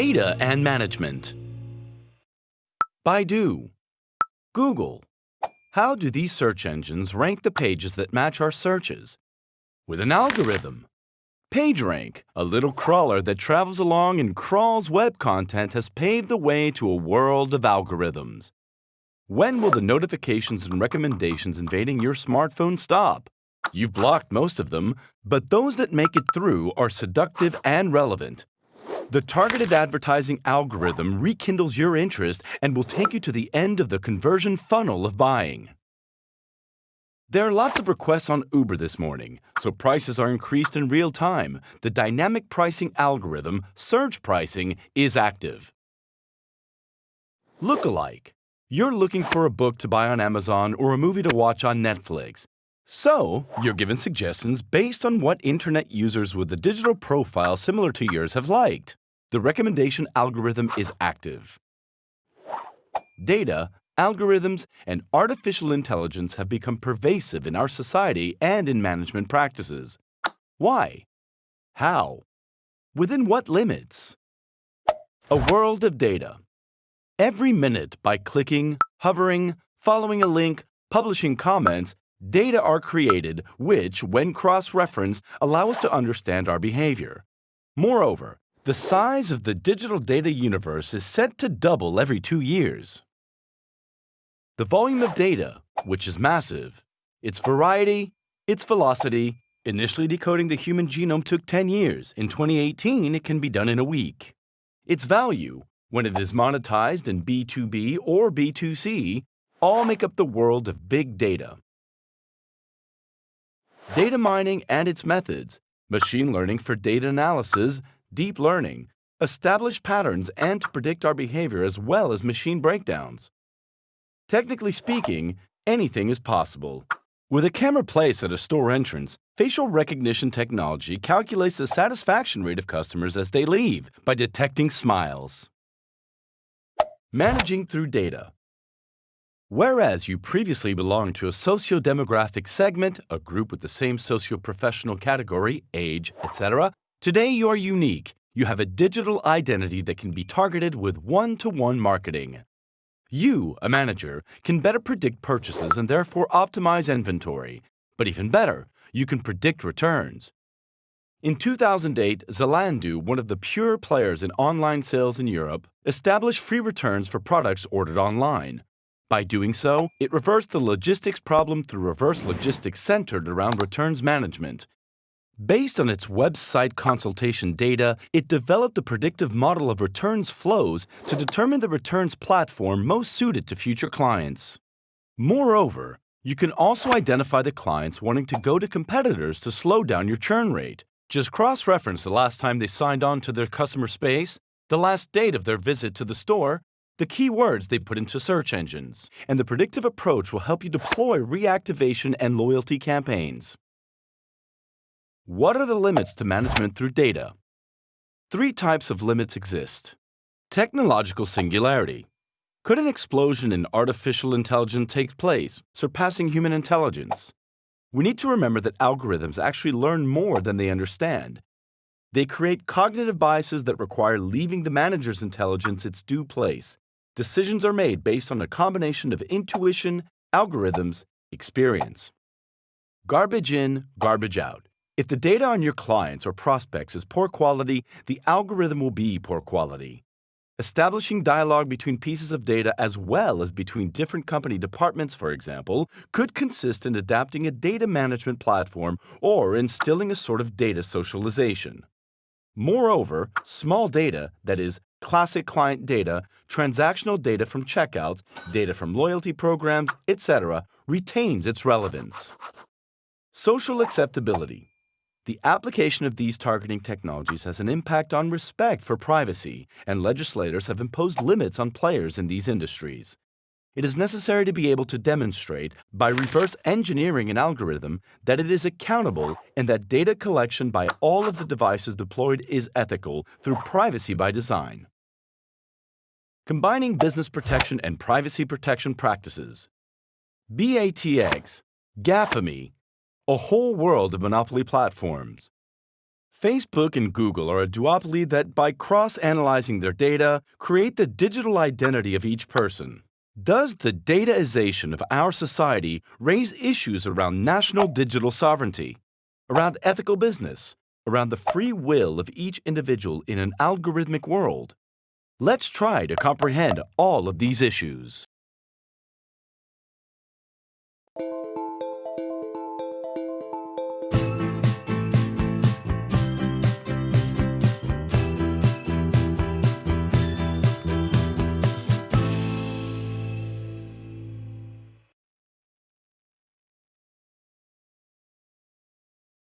Data and Management Baidu Google How do these search engines rank the pages that match our searches? With an algorithm. PageRank, a little crawler that travels along and crawls web content, has paved the way to a world of algorithms. When will the notifications and recommendations invading your smartphone stop? You've blocked most of them, but those that make it through are seductive and relevant. The targeted advertising algorithm rekindles your interest and will take you to the end of the conversion funnel of buying. There are lots of requests on Uber this morning, so prices are increased in real time. The dynamic pricing algorithm, surge pricing, is active. Lookalike. You're looking for a book to buy on Amazon or a movie to watch on Netflix. So, you're given suggestions based on what internet users with a digital profile similar to yours have liked. The recommendation algorithm is active. Data, algorithms, and artificial intelligence have become pervasive in our society and in management practices. Why? How? Within what limits? A world of data. Every minute, by clicking, hovering, following a link, publishing comments, data are created which, when cross-referenced, allow us to understand our behavior. Moreover, the size of the digital data universe is set to double every two years. The volume of data, which is massive, its variety, its velocity, initially decoding the human genome took 10 years. In 2018, it can be done in a week. Its value, when it is monetized in B2B or B2C, all make up the world of big data. Data mining and its methods, machine learning for data analysis, deep learning, establish patterns and to predict our behavior as well as machine breakdowns. Technically speaking, anything is possible. With a camera placed at a store entrance, facial recognition technology calculates the satisfaction rate of customers as they leave by detecting smiles. Managing through data. Whereas you previously belonged to a socio-demographic segment, a group with the same socio-professional category, age, etc., Today you are unique. You have a digital identity that can be targeted with one-to-one -one marketing. You, a manager, can better predict purchases and therefore optimize inventory. But even better, you can predict returns. In 2008, Zalando, one of the pure players in online sales in Europe, established free returns for products ordered online. By doing so, it reversed the logistics problem through reverse logistics centered around returns management, Based on its website consultation data, it developed a predictive model of returns flows to determine the returns platform most suited to future clients. Moreover, you can also identify the clients wanting to go to competitors to slow down your churn rate. Just cross-reference the last time they signed on to their customer space, the last date of their visit to the store, the keywords they put into search engines, and the predictive approach will help you deploy reactivation and loyalty campaigns. What are the limits to management through data? Three types of limits exist. Technological singularity. Could an explosion in artificial intelligence take place, surpassing human intelligence? We need to remember that algorithms actually learn more than they understand. They create cognitive biases that require leaving the manager's intelligence its due place. Decisions are made based on a combination of intuition, algorithms, experience. Garbage in, garbage out. If the data on your clients or prospects is poor quality, the algorithm will be poor quality. Establishing dialogue between pieces of data as well as between different company departments, for example, could consist in adapting a data management platform or instilling a sort of data socialization. Moreover, small data, that is, classic client data, transactional data from checkouts, data from loyalty programs, etc., retains its relevance. Social acceptability. The application of these targeting technologies has an impact on respect for privacy, and legislators have imposed limits on players in these industries. It is necessary to be able to demonstrate, by reverse engineering an algorithm, that it is accountable and that data collection by all of the devices deployed is ethical through privacy by design. Combining business protection and privacy protection practices. BATX, GAFAMI, a whole world of monopoly platforms. Facebook and Google are a duopoly that, by cross analyzing their data, create the digital identity of each person. Does the dataization of our society raise issues around national digital sovereignty, around ethical business, around the free will of each individual in an algorithmic world? Let's try to comprehend all of these issues.